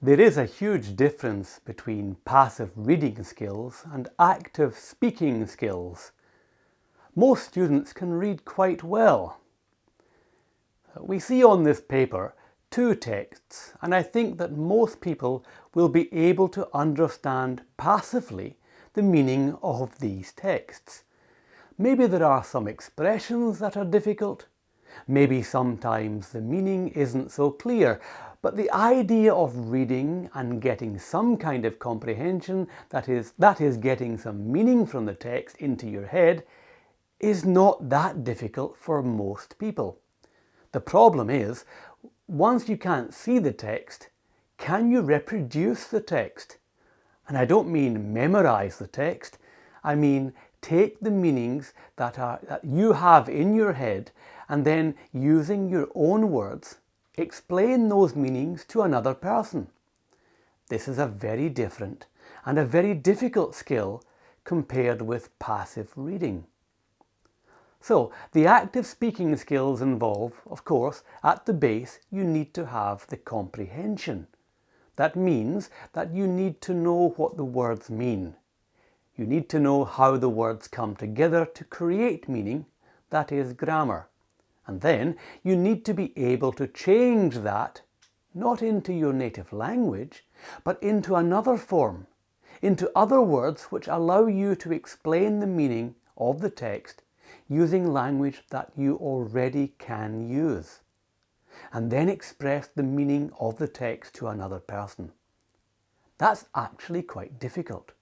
There is a huge difference between passive reading skills and active speaking skills. Most students can read quite well. We see on this paper two texts and I think that most people will be able to understand passively the meaning of these texts. Maybe there are some expressions that are difficult, maybe sometimes the meaning isn't so clear, but the idea of reading and getting some kind of comprehension, that is, that is getting some meaning from the text into your head, is not that difficult for most people. The problem is, once you can't see the text, can you reproduce the text? And I don't mean memorize the text, I mean take the meanings that, are, that you have in your head and then using your own words explain those meanings to another person. This is a very different and a very difficult skill compared with passive reading. So the active speaking skills involve, of course, at the base you need to have the comprehension. That means that you need to know what the words mean. You need to know how the words come together to create meaning, that is grammar. And then you need to be able to change that, not into your native language, but into another form, into other words which allow you to explain the meaning of the text using language that you already can use, and then express the meaning of the text to another person. That's actually quite difficult.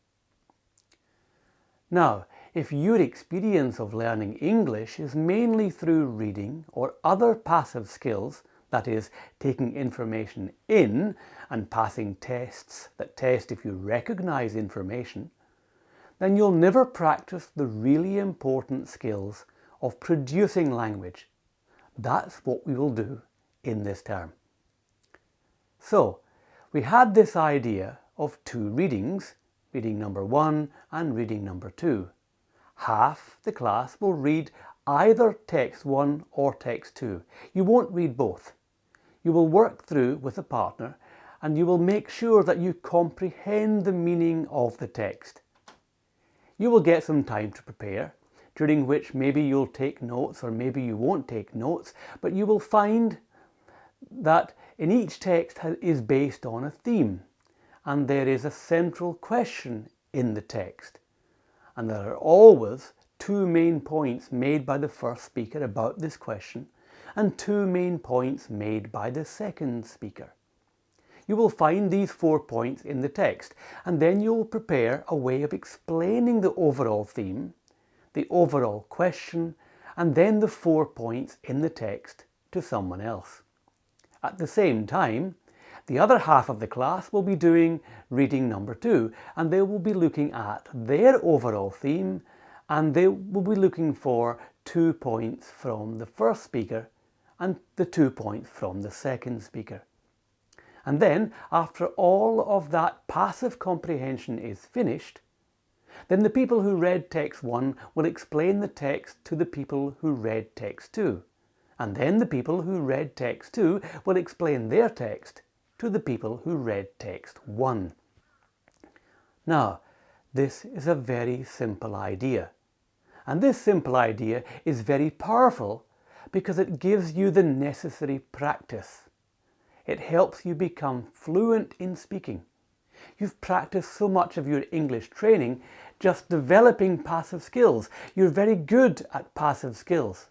Now, if your experience of learning English is mainly through reading or other passive skills, that is, taking information in and passing tests that test if you recognize information, then you'll never practice the really important skills of producing language. That's what we will do in this term. So, we had this idea of two readings, reading number one and reading number two half the class will read either text 1 or text 2. You won't read both. You will work through with a partner and you will make sure that you comprehend the meaning of the text. You will get some time to prepare, during which maybe you'll take notes or maybe you won't take notes, but you will find that in each text is based on a theme and there is a central question in the text and there are always two main points made by the first speaker about this question and two main points made by the second speaker. You will find these four points in the text and then you will prepare a way of explaining the overall theme, the overall question and then the four points in the text to someone else. At the same time, the other half of the class will be doing reading number two and they will be looking at their overall theme and they will be looking for two points from the first speaker and the two points from the second speaker. And then, after all of that passive comprehension is finished, then the people who read text 1 will explain the text to the people who read text 2. And then the people who read text 2 will explain their text to the people who read text 1. Now, this is a very simple idea. And this simple idea is very powerful because it gives you the necessary practice. It helps you become fluent in speaking. You've practiced so much of your English training just developing passive skills. You're very good at passive skills.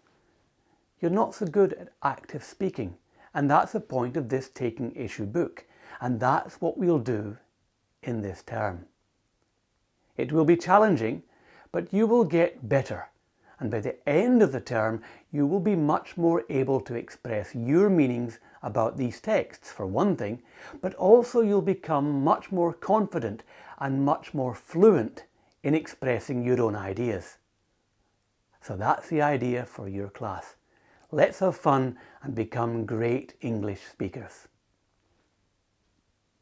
You're not so good at active speaking. And that's the point of this taking issue book. And that's what we'll do in this term. It will be challenging, but you will get better. And by the end of the term, you will be much more able to express your meanings about these texts, for one thing, but also you'll become much more confident and much more fluent in expressing your own ideas. So that's the idea for your class. Let's have fun and become great English speakers.